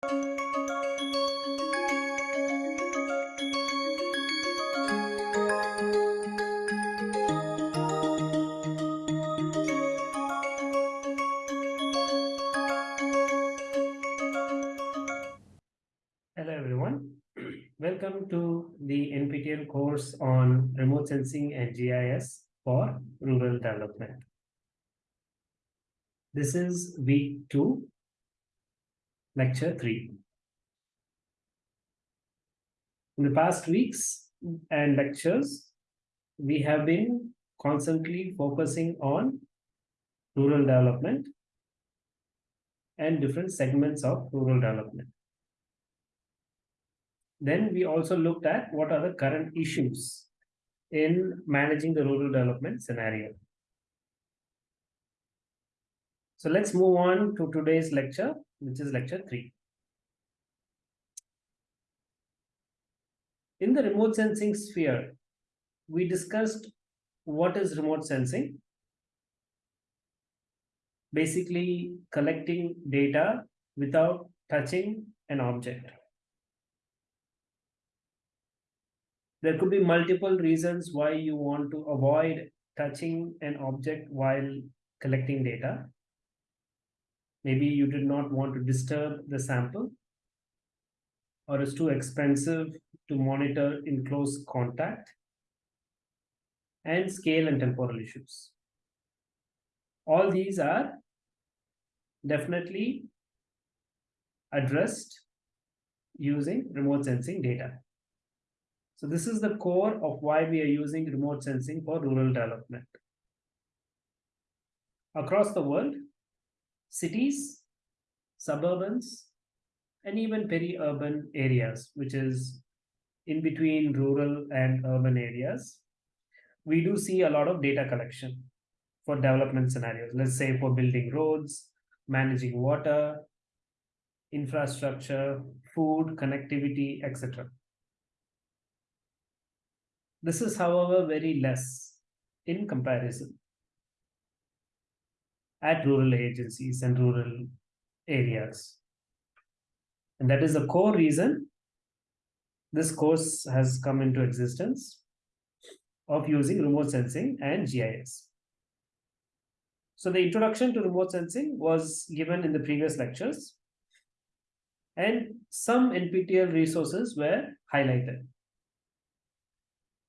Hello everyone. Welcome to the NPTEL course on remote sensing and GIS for rural development. This is week two, lecture three. In the past weeks and lectures, we have been constantly focusing on rural development and different segments of rural development. Then we also looked at what are the current issues in managing the rural development scenario. So let's move on to today's lecture, which is lecture three. In the remote sensing sphere, we discussed what is remote sensing. Basically collecting data without touching an object. There could be multiple reasons why you want to avoid touching an object while collecting data. Maybe you did not want to disturb the sample or it's too expensive to monitor in close contact and scale and temporal issues. All these are definitely addressed using remote sensing data. So this is the core of why we are using remote sensing for rural development. Across the world, cities, suburbans, and even peri-urban areas, which is in between rural and urban areas, we do see a lot of data collection for development scenarios. Let's say for building roads, managing water, infrastructure, food, connectivity, etc. This is, however, very less in comparison at rural agencies and rural areas. And that is the core reason this course has come into existence of using remote sensing and GIS. So the introduction to remote sensing was given in the previous lectures and some NPTEL resources were highlighted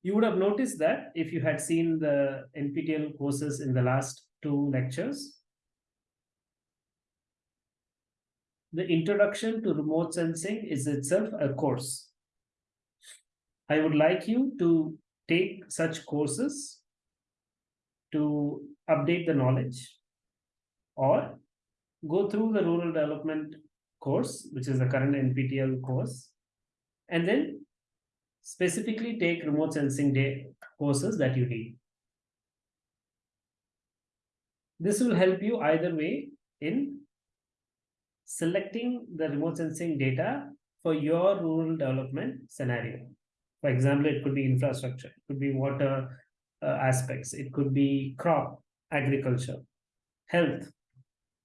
you would have noticed that if you had seen the NPTEL courses in the last two lectures, the introduction to remote sensing is itself a course. I would like you to take such courses to update the knowledge or go through the rural development course, which is the current NPTEL course, and then specifically take remote sensing day courses that you need. This will help you either way in selecting the remote sensing data for your rural development scenario. For example, it could be infrastructure, it could be water uh, aspects, it could be crop, agriculture, health.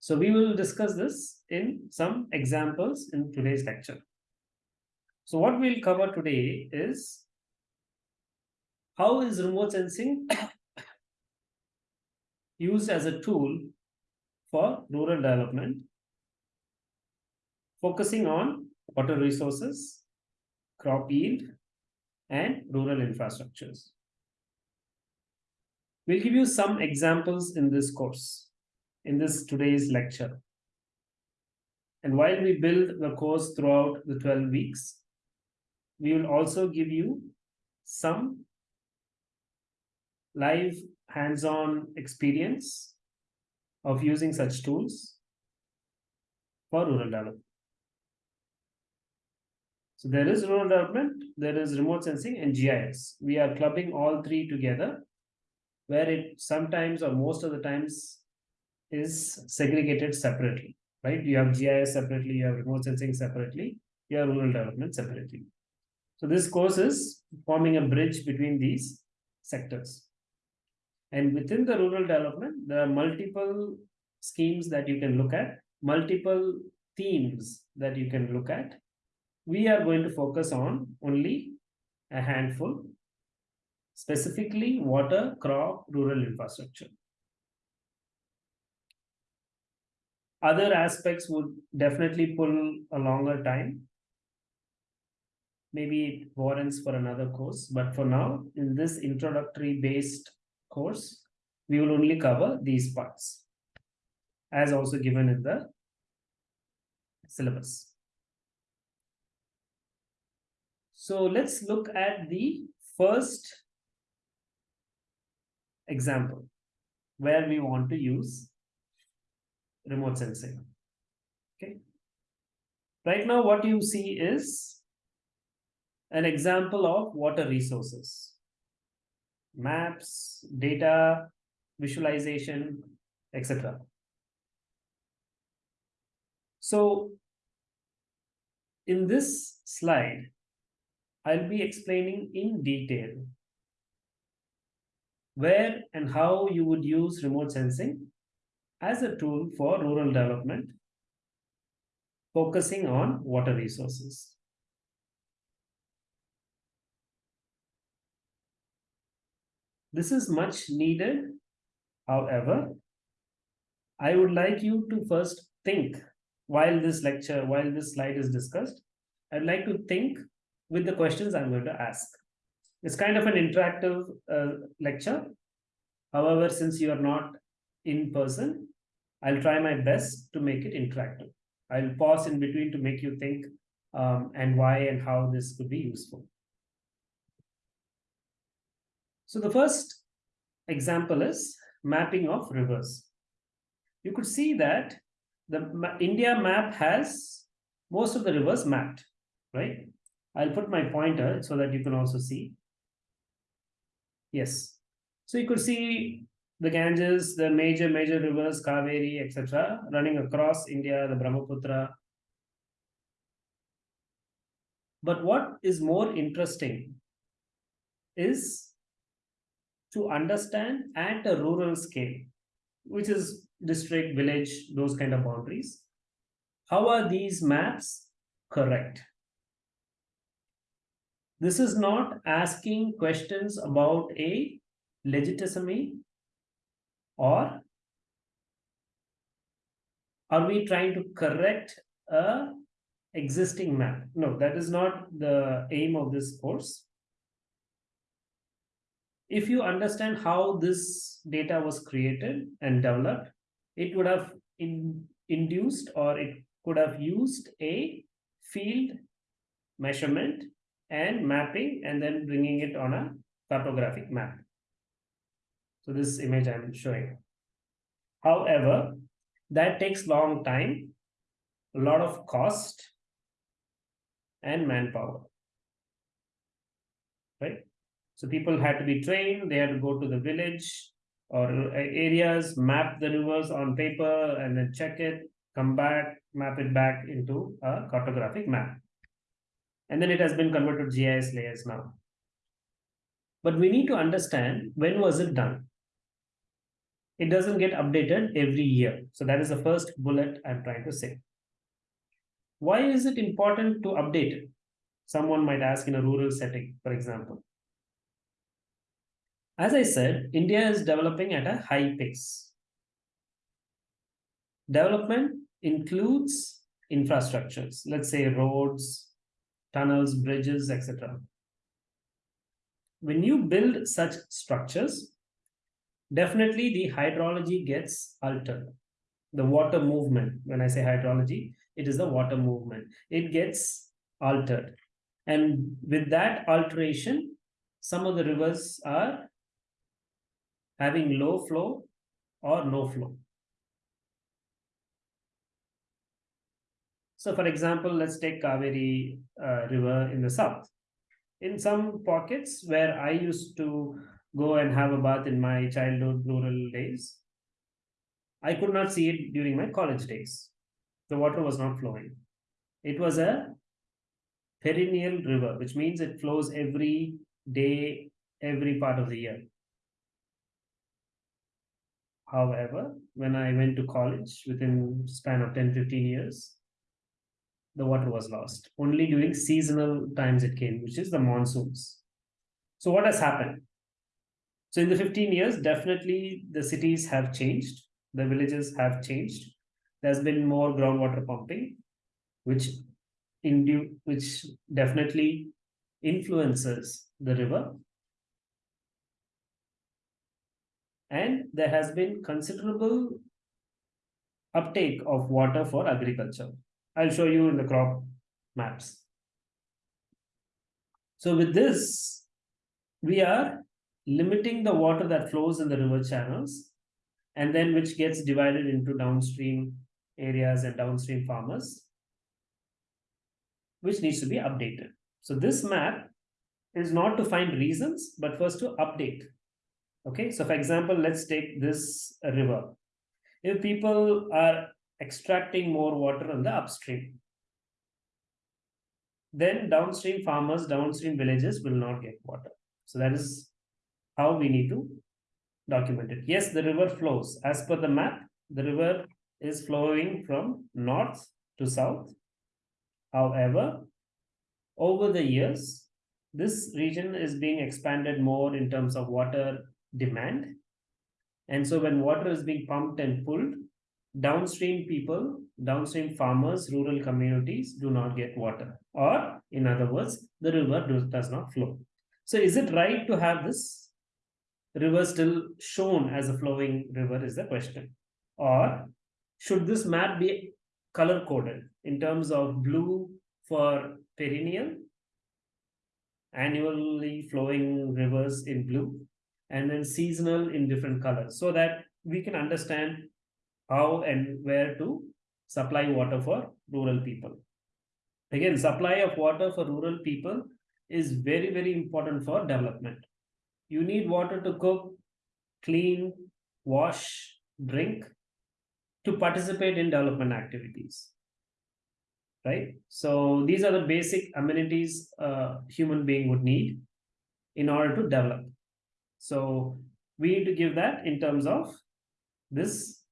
So we will discuss this in some examples in today's lecture. So what we'll cover today is how is remote sensing used as a tool for rural development, focusing on water resources, crop yield, and rural infrastructures. We'll give you some examples in this course, in this today's lecture. And while we build the course throughout the 12 weeks, we will also give you some live hands-on experience of using such tools for rural development. So there is rural development, there is remote sensing and GIS. We are clubbing all three together where it sometimes or most of the times is segregated separately, right? You have GIS separately, you have remote sensing separately, you have rural development separately. So this course is forming a bridge between these sectors. And within the rural development, there are multiple schemes that you can look at, multiple themes that you can look at. We are going to focus on only a handful, specifically water, crop, rural infrastructure. Other aspects would definitely pull a longer time. Maybe it warrants for another course, but for now, in this introductory based course, we will only cover these parts as also given in the syllabus. So let's look at the first example where we want to use remote sensing. Okay. Right now, what you see is an example of water resources, maps, data, visualization, etc. So in this slide, I'll be explaining in detail where and how you would use remote sensing as a tool for rural development, focusing on water resources. This is much needed. However, I would like you to first think while this lecture, while this slide is discussed, I'd like to think with the questions I'm going to ask. It's kind of an interactive uh, lecture. However, since you are not in person, I'll try my best to make it interactive. I'll pause in between to make you think um, and why and how this could be useful. So the first example is mapping of rivers. You could see that the India map has most of the rivers mapped, right? I'll put my pointer so that you can also see. Yes. So you could see the Ganges, the major, major rivers, Kaveri, etc., running across India, the Brahmaputra. But what is more interesting is to understand at a rural scale, which is district, village, those kind of boundaries. How are these maps correct? This is not asking questions about a legitimacy or are we trying to correct a existing map? No, that is not the aim of this course. If you understand how this data was created and developed, it would have in, induced or it could have used a field measurement and mapping and then bringing it on a cartographic map. So this image I'm showing. However, that takes long time, a lot of cost and manpower. Right? So people had to be trained, they had to go to the village, or areas, map the rivers on paper and then check it, come back, map it back into a cartographic map. And then it has been converted to GIS layers now. But we need to understand when was it done? It doesn't get updated every year. So that is the first bullet I'm trying to say. Why is it important to update it? Someone might ask in a rural setting, for example. As I said, India is developing at a high pace. Development includes infrastructures, let's say roads, tunnels, bridges, etc. When you build such structures, definitely the hydrology gets altered. The water movement, when I say hydrology, it is the water movement. It gets altered. And with that alteration, some of the rivers are having low flow or no flow. So for example, let's take Kaveri uh, River in the south. In some pockets where I used to go and have a bath in my childhood rural days, I could not see it during my college days. The water was not flowing. It was a perennial river, which means it flows every day, every part of the year. However, when I went to college within span of 10, 15 years, the water was lost. Only during seasonal times it came, which is the monsoons. So what has happened? So in the 15 years, definitely the cities have changed. The villages have changed. There's been more groundwater pumping, which which definitely influences the river. And there has been considerable uptake of water for agriculture. I'll show you in the crop maps. So with this, we are limiting the water that flows in the river channels and then which gets divided into downstream areas and downstream farmers, which needs to be updated. So this map is not to find reasons, but first to update. Okay, so for example, let's take this river. If people are extracting more water on the upstream, then downstream farmers, downstream villages will not get water. So that is how we need to document it. Yes, the river flows. As per the map, the river is flowing from north to south. However, over the years, this region is being expanded more in terms of water demand. And so when water is being pumped and pulled, downstream people, downstream farmers, rural communities do not get water. Or in other words, the river does not flow. So is it right to have this river still shown as a flowing river is the question. Or should this map be color coded in terms of blue for perennial, annually flowing rivers in blue, and then seasonal in different colors so that we can understand how and where to supply water for rural people. Again, supply of water for rural people is very, very important for development. You need water to cook, clean, wash, drink, to participate in development activities. Right? So these are the basic amenities a human being would need in order to develop. So we need to give that in terms of this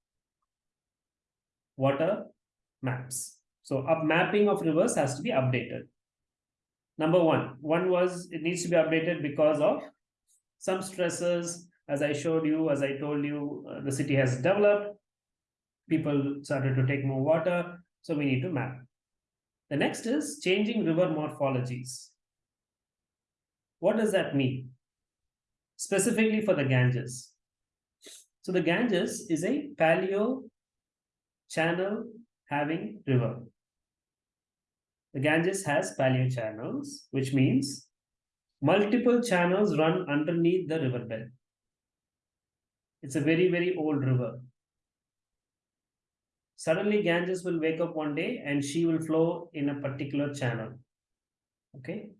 water maps. So up mapping of rivers has to be updated. Number one, one was it needs to be updated because of some stresses. As I showed you, as I told you, uh, the city has developed. People started to take more water, so we need to map. The next is changing river morphologies. What does that mean? Specifically for the Ganges. So the Ganges is a paleo channel having river. The Ganges has paleo channels, which means multiple channels run underneath the riverbed. It's a very, very old river. Suddenly Ganges will wake up one day and she will flow in a particular channel. Okay.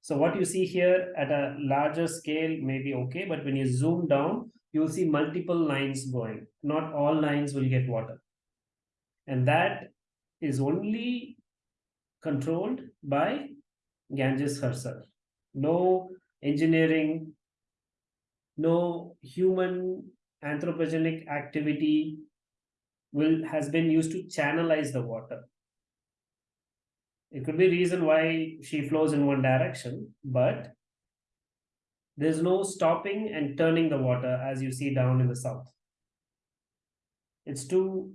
So what you see here at a larger scale may be okay, but when you zoom down, you will see multiple lines going. Not all lines will get water. And that is only controlled by Ganges herself. No engineering, no human anthropogenic activity will has been used to channelize the water. It could be reason why she flows in one direction, but there's no stopping and turning the water as you see down in the south. It's too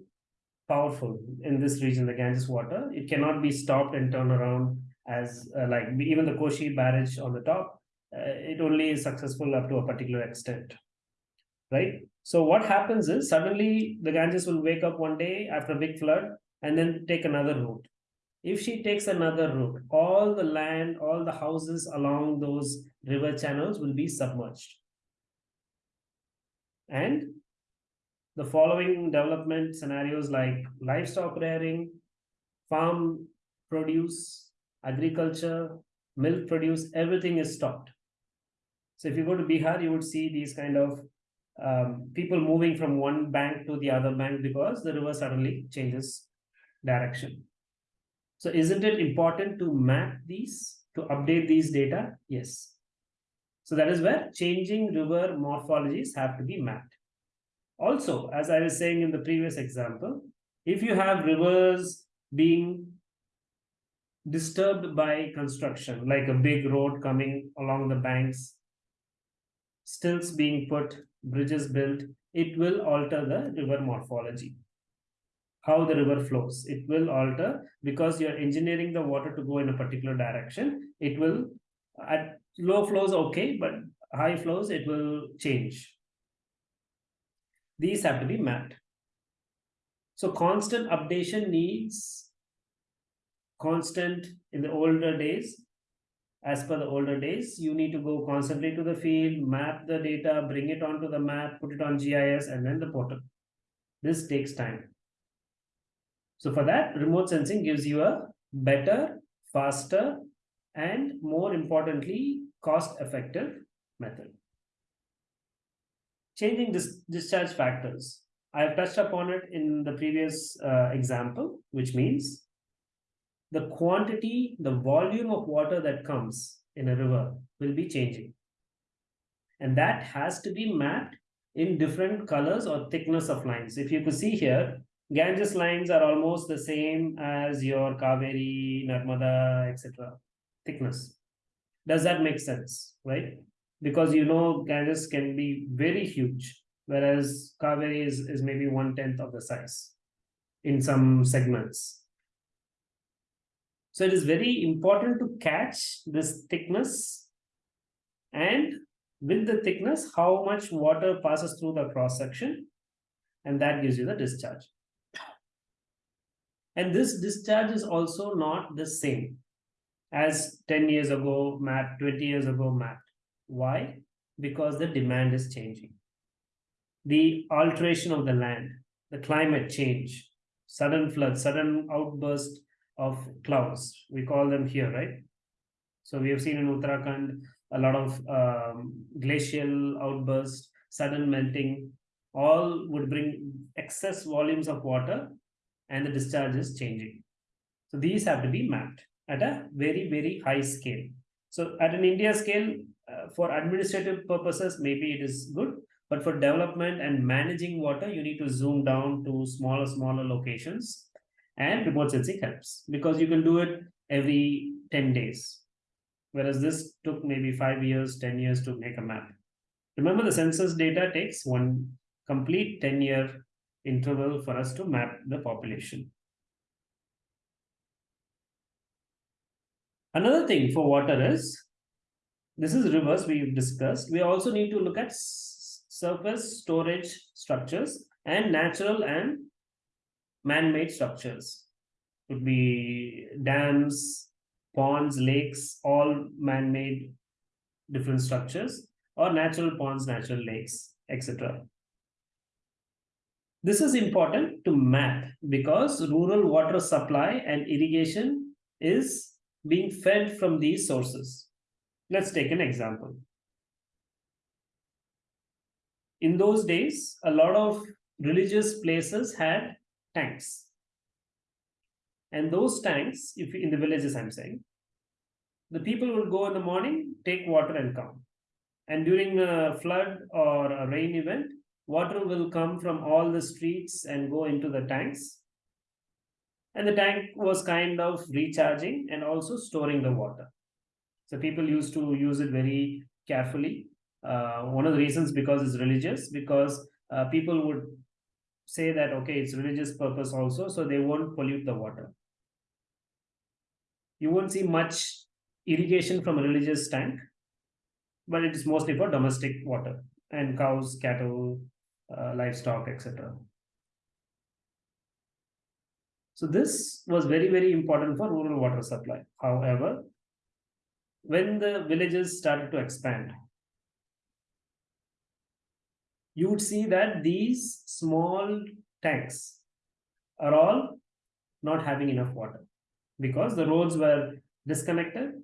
powerful in this region, the Ganges water. It cannot be stopped and turned around as uh, like even the Koshi barrage on the top. Uh, it only is successful up to a particular extent, right? So what happens is suddenly the Ganges will wake up one day after a big flood and then take another route. If she takes another route, all the land, all the houses along those river channels will be submerged. And the following development scenarios like livestock rearing, farm produce, agriculture, milk produce, everything is stopped. So if you go to Bihar, you would see these kind of um, people moving from one bank to the other bank because the river suddenly changes direction. So isn't it important to map these, to update these data? Yes. So that is where changing river morphologies have to be mapped. Also, as I was saying in the previous example, if you have rivers being disturbed by construction, like a big road coming along the banks, stilts being put, bridges built, it will alter the river morphology. How the river flows, it will alter because you're engineering the water to go in a particular direction. It will, at low flows, okay, but high flows, it will change. These have to be mapped. So constant updation needs constant in the older days. As per the older days, you need to go constantly to the field, map the data, bring it onto the map, put it on GIS, and then the portal. This takes time. So for that, remote sensing gives you a better, faster, and more importantly, cost-effective method. Changing dis discharge factors. I have touched upon it in the previous uh, example, which means the quantity, the volume of water that comes in a river will be changing. And that has to be mapped in different colors or thickness of lines. If you could see here, Ganges lines are almost the same as your Kaveri, Narmada, etc. thickness. Does that make sense, right? Because you know Ganges can be very huge whereas Kaveri is, is maybe one-tenth of the size in some segments. So it is very important to catch this thickness and with the thickness, how much water passes through the cross section and that gives you the discharge. And this discharge is also not the same as 10 years ago mapped, 20 years ago mapped. Why? Because the demand is changing the alteration of the land, the climate change, sudden flood, sudden outburst of clouds. We call them here, right? So we have seen in Uttarakhand a lot of um, glacial outbursts, sudden melting, all would bring excess volumes of water and the discharge is changing. So these have to be mapped at a very, very high scale. So at an India scale, uh, for administrative purposes, maybe it is good. But for development and managing water, you need to zoom down to smaller, smaller locations. And remote sensing helps because you can do it every 10 days. Whereas this took maybe five years, 10 years to make a map. Remember the census data takes one complete 10 year interval for us to map the population. Another thing for water is, this is rivers we've discussed. We also need to look at surface storage structures and natural and man-made structures. Could be dams, ponds, lakes, all man-made different structures or natural ponds, natural lakes, etc. This is important to map because rural water supply and irrigation is being fed from these sources. Let's take an example in those days, a lot of religious places had tanks. And those tanks, if in the villages I'm saying, the people will go in the morning, take water and come. And during a flood or a rain event, water will come from all the streets and go into the tanks. And the tank was kind of recharging and also storing the water. So people used to use it very carefully uh, one of the reasons because it's religious, because uh, people would say that, okay, it's religious purpose also, so they won't pollute the water. You won't see much irrigation from a religious tank, but it is mostly for domestic water and cows, cattle, Uh, livestock, etc. So this was very, very important for rural water supply. However, when the villages started to expand, you would see that these small tanks are all not having enough water because the roads were disconnected,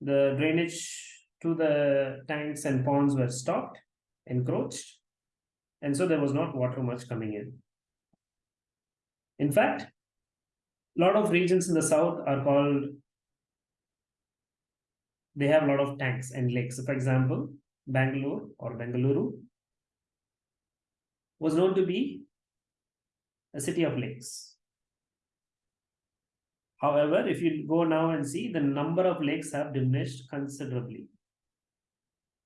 the drainage to the tanks and ponds were stopped, encroached, and so there was not water much coming in. In fact, a lot of regions in the south are called, they have a lot of tanks and lakes. So for example, Bangalore or Bengaluru was known to be a city of lakes. However, if you go now and see, the number of lakes have diminished considerably.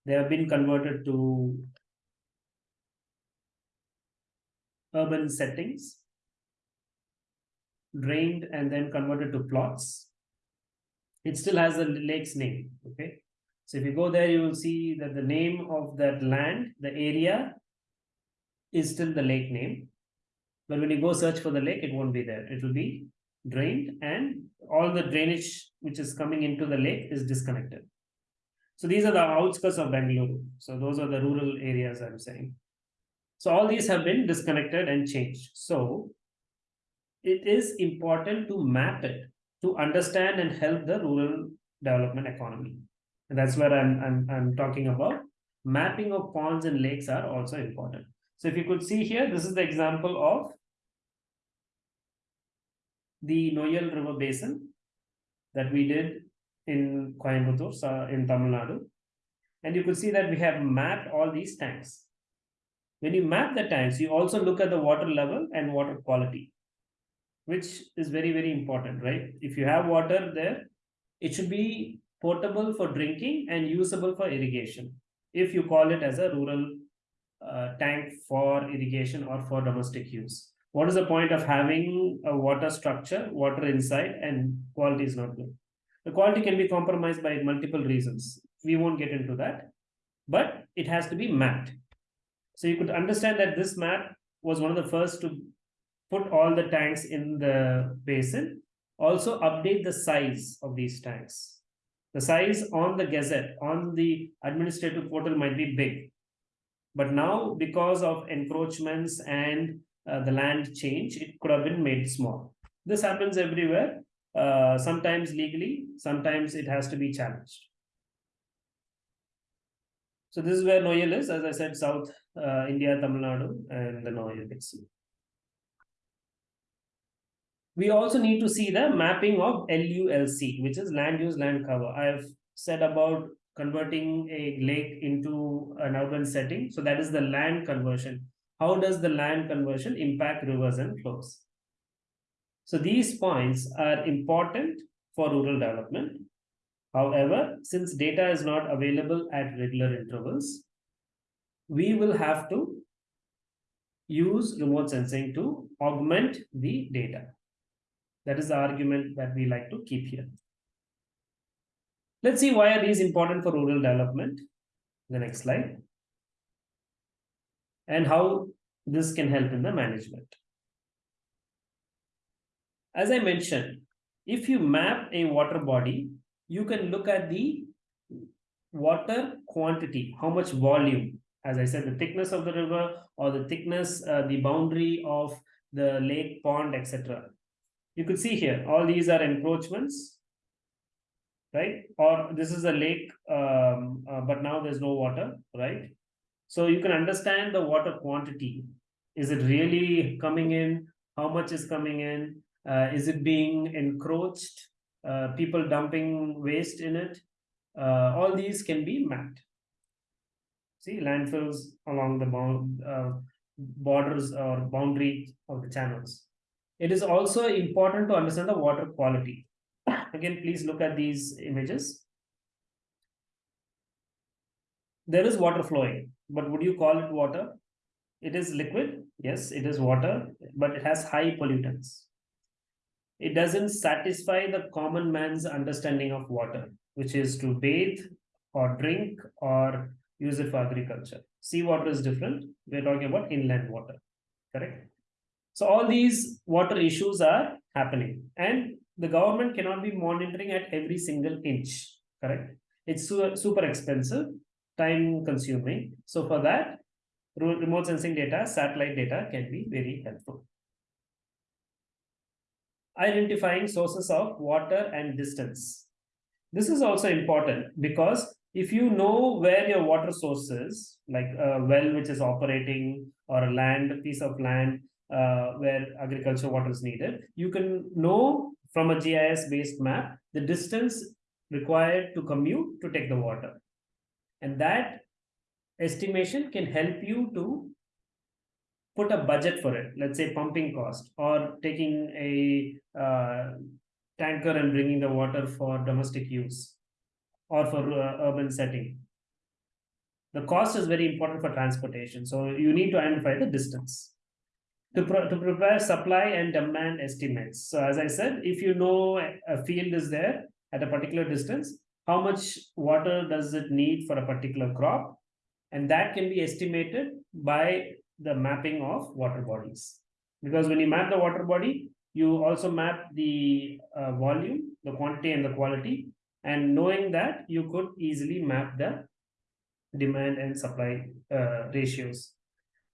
They have been converted to urban settings, drained and then converted to plots. It still has the lake's name, okay? So if you go there, you will see that the name of that land, the area, is still the lake name. But when you go search for the lake, it won't be there. It will be drained and all the drainage which is coming into the lake is disconnected. So these are the outskirts of Bangalore. So those are the rural areas I'm saying. So all these have been disconnected and changed. So it is important to map it to understand and help the rural development economy. And that's where I'm, I'm, I'm talking about. Mapping of ponds and lakes are also important. So if you could see here, this is the example of the Noyal River Basin that we did in Coimbatore, so in Tamil Nadu. And you could see that we have mapped all these tanks. When you map the tanks, you also look at the water level and water quality, which is very, very important, right? If you have water there, it should be portable for drinking and usable for irrigation. If you call it as a rural uh, tank for irrigation or for domestic use. What is the point of having a water structure, water inside, and quality is not good? The quality can be compromised by multiple reasons. We won't get into that, but it has to be mapped. So you could understand that this map was one of the first to put all the tanks in the basin. Also update the size of these tanks. The size on the gazette, on the administrative portal might be big, but now, because of encroachments and uh, the land change, it could have been made small. This happens everywhere, uh, sometimes legally, sometimes it has to be challenged. So this is where Noyal is, as I said, South uh, India, Tamil Nadu, and the Noyal Basin. We also need to see the mapping of LULC, which is land use land cover. I have said about converting a lake into an urban setting. So that is the land conversion. How does the land conversion impact rivers and flows? So these points are important for rural development. However, since data is not available at regular intervals, we will have to use remote sensing to augment the data. That is the argument that we like to keep here. Let's see why are these important for rural development. The next slide. And how this can help in the management. As I mentioned, if you map a water body, you can look at the water quantity, how much volume, as I said, the thickness of the river or the thickness, uh, the boundary of the lake, pond, etc. You could see here, all these are encroachments right? Or this is a lake, um, uh, but now there's no water, right? So you can understand the water quantity. Is it really coming in? How much is coming in? Uh, is it being encroached? Uh, people dumping waste in it? Uh, all these can be mapped. See, landfills along the uh, borders or boundary of the channels. It is also important to understand the water quality. Again, please look at these images. There is water flowing, but would you call it water? It is liquid. Yes, it is water, but it has high pollutants. It doesn't satisfy the common man's understanding of water, which is to bathe or drink or use it for agriculture. Seawater is different. We're talking about inland water, correct? So all these water issues are happening and the government cannot be monitoring at every single inch, correct? It's super expensive, time consuming. So for that, remote sensing data, satellite data can be very helpful. Identifying sources of water and distance. This is also important because if you know where your water source is, like a well which is operating or a land, a piece of land uh, where agriculture water is needed, you can know from a GIS based map, the distance required to commute to take the water. And that estimation can help you to put a budget for it, let's say pumping cost or taking a uh, tanker and bringing the water for domestic use or for uh, urban setting. The cost is very important for transportation. So you need to identify the distance to, to prepare supply and demand estimates. So as I said, if you know a field is there at a particular distance, how much water does it need for a particular crop? And that can be estimated by the mapping of water bodies. Because when you map the water body, you also map the uh, volume, the quantity and the quality. And knowing that, you could easily map the demand and supply uh, ratios.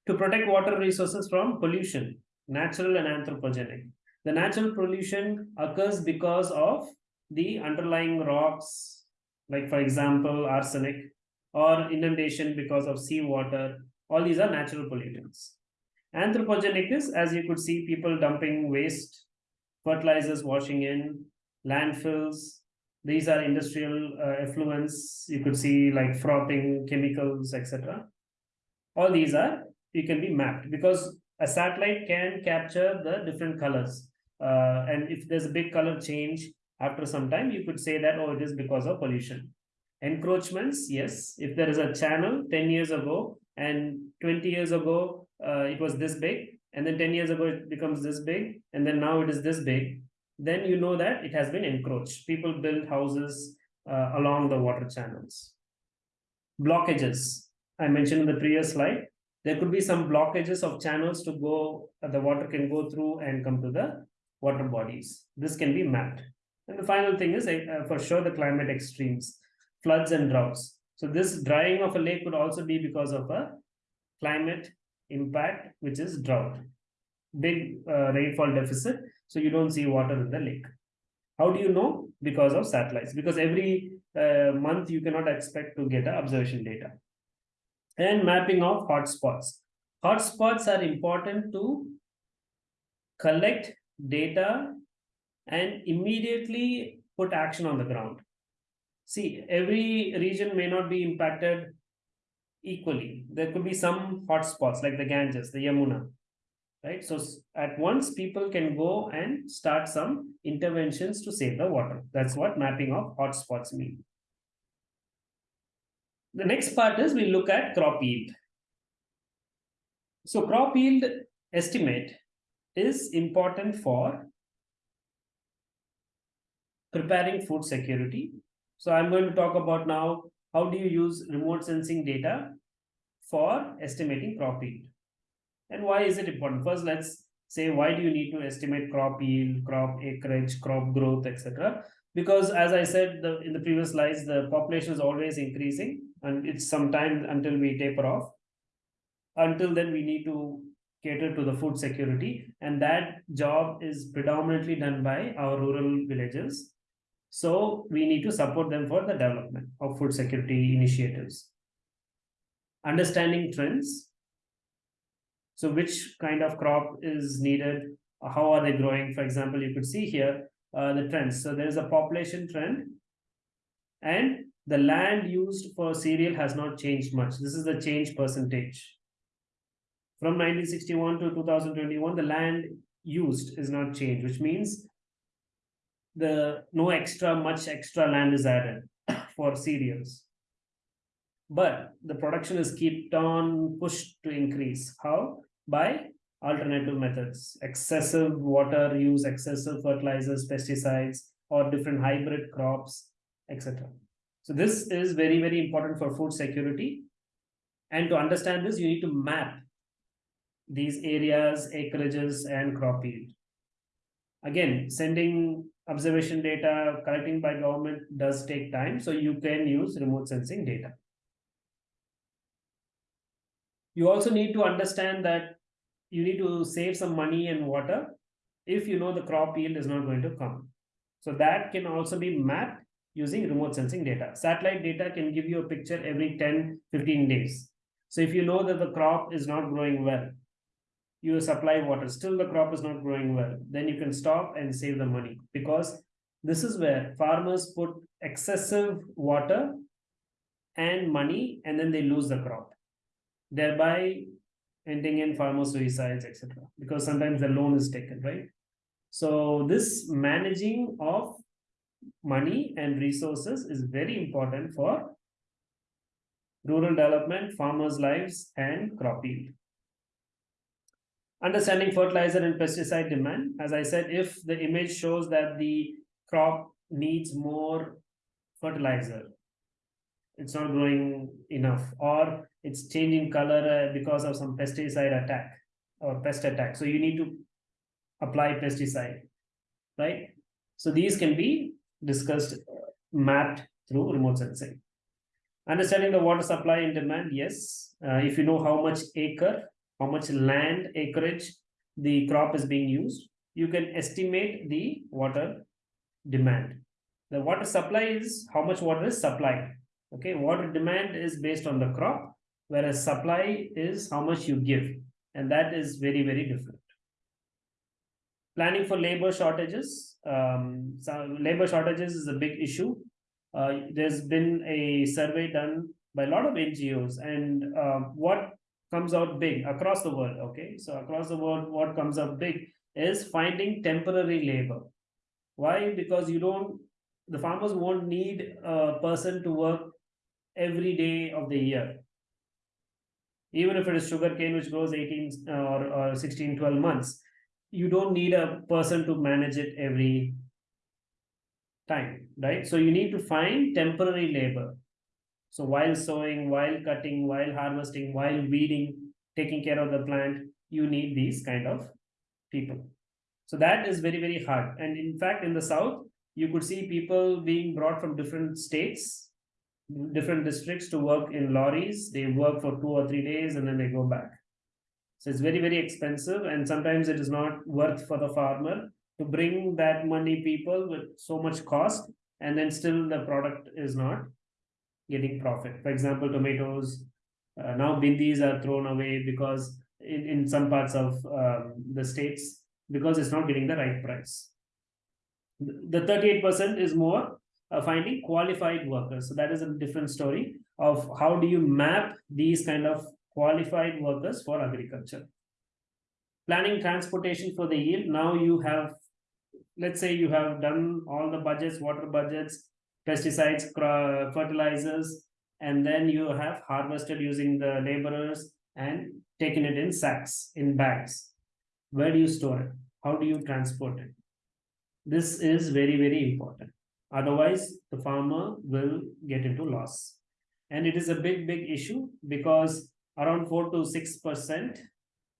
To protect water resources from pollution, natural and anthropogenic. The natural pollution occurs because of the underlying rocks, like for example, arsenic, or inundation because of seawater. All these are natural pollutants. Anthropogenic is, as you could see, people dumping waste, fertilizers washing in, landfills. These are industrial uh, effluents. You could see like frothing, chemicals, etc. All these are, you can be mapped because a satellite can capture the different colors. Uh, and if there's a big color change after some time, you could say that, oh, it is because of pollution. Encroachments, yes. If there is a channel 10 years ago and 20 years ago, uh, it was this big. And then 10 years ago it becomes this big. And then now it is this big. Then you know that it has been encroached. People build houses uh, along the water channels. Blockages. I mentioned in the previous slide there could be some blockages of channels to go uh, the water can go through and come to the water bodies. This can be mapped. And the final thing is uh, for sure the climate extremes floods and droughts so this drying of a lake could also be because of a climate impact, which is drought. Big uh, rainfall deficit, so you don't see water in the lake. How do you know? Because of satellites. Because every uh, month you cannot expect to get observation data. And mapping of hotspots. Hotspots are important to collect data and immediately put action on the ground. See, every region may not be impacted equally. There could be some hotspots like the Ganges, the Yamuna, right? So at once people can go and start some interventions to save the water. That's what mapping of hotspots mean. The next part is we look at crop yield. So crop yield estimate is important for preparing food security. So I'm going to talk about now how do you use remote sensing data for estimating crop yield? And why is it important? First, let's say why do you need to estimate crop yield, crop acreage, crop growth, etc. Because as I said the, in the previous slides, the population is always increasing and it's some time until we taper off. Until then, we need to cater to the food security and that job is predominantly done by our rural villages so we need to support them for the development of food security initiatives. Understanding trends. So which kind of crop is needed? How are they growing? For example, you could see here uh, the trends. So there is a population trend and the land used for cereal has not changed much. This is the change percentage. From 1961 to 2021, the land used is not changed, which means the no extra much extra land is added for cereals. But the production is kept on pushed to increase. How? By alternative methods. Excessive water use excessive fertilizers pesticides or different hybrid crops etc so this is very very important for food security. And to understand this you need to map these areas acreages and crop yield. Again sending observation data collecting by government does take time so you can use remote sensing data. You also need to understand that you need to save some money and water if you know the crop yield is not going to come. So that can also be mapped using remote sensing data. Satellite data can give you a picture every 10 15 days. So if you know that the crop is not growing well you supply water, still the crop is not growing well, then you can stop and save the money because this is where farmers put excessive water and money and then they lose the crop, thereby ending in farmer suicides, etc. Because sometimes the loan is taken, right? So this managing of money and resources is very important for rural development, farmers' lives, and crop yield. Understanding fertilizer and pesticide demand. As I said, if the image shows that the crop needs more fertilizer, it's not growing enough, or it's changing color uh, because of some pesticide attack or pest attack. So you need to apply pesticide, right? So these can be discussed, uh, mapped through remote sensing. Understanding the water supply and demand, yes. Uh, if you know how much acre, how much land acreage the crop is being used, you can estimate the water demand. The water supply is how much water is supplied. Okay, water demand is based on the crop, whereas supply is how much you give. And that is very, very different. Planning for labor shortages. Um, so labor shortages is a big issue. Uh, there's been a survey done by a lot of NGOs, and uh, what comes out big across the world. Okay, so across the world, what comes out big is finding temporary labor. Why? Because you don't, the farmers won't need a person to work every day of the year. Even if it is sugarcane, which grows 18 or, or 16, 12 months, you don't need a person to manage it every time, right? So you need to find temporary labor. So while sowing, while cutting, while harvesting, while weeding, taking care of the plant, you need these kind of people. So that is very, very hard. And in fact, in the South, you could see people being brought from different states, different districts to work in lorries. They work for two or three days and then they go back. So it's very, very expensive. And sometimes it is not worth for the farmer to bring that money people with so much cost and then still the product is not getting profit. For example, tomatoes, uh, now bindis are thrown away because in, in some parts of um, the states, because it's not getting the right price. The 38% is more uh, finding qualified workers. So that is a different story of how do you map these kind of qualified workers for agriculture. Planning transportation for the yield. Now you have let's say you have done all the budgets, water budgets, pesticides, fertilizers, and then you have harvested using the laborers and taken it in sacks, in bags. Where do you store it? How do you transport it? This is very, very important. Otherwise, the farmer will get into loss. And it is a big, big issue because around 4 to 6%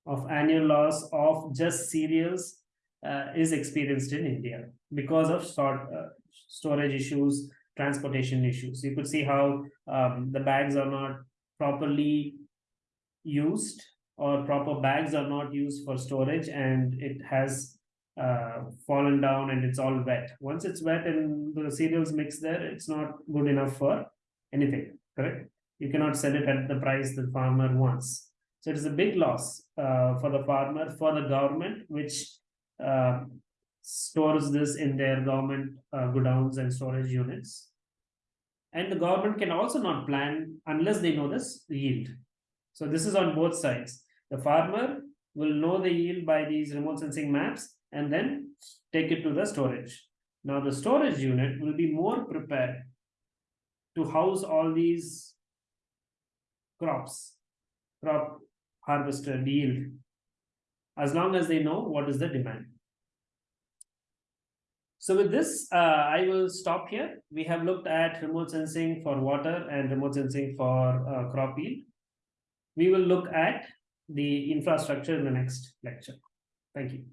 of annual loss of just cereals uh, is experienced in India because of short, uh, storage issues, transportation issues. You could see how um, the bags are not properly used or proper bags are not used for storage and it has uh, fallen down and it's all wet. Once it's wet and the cereals mix there, it's not good enough for anything, correct? You cannot sell it at the price the farmer wants. So it is a big loss uh, for the farmer, for the government, which uh, stores this in their government uh, godowns and storage units. And the government can also not plan unless they know this yield. So this is on both sides. The farmer will know the yield by these remote sensing maps and then take it to the storage. Now the storage unit will be more prepared to house all these crops, crop harvested yield, as long as they know what is the demand. So with this, uh, I will stop here. We have looked at remote sensing for water and remote sensing for uh, crop yield. We will look at the infrastructure in the next lecture. Thank you.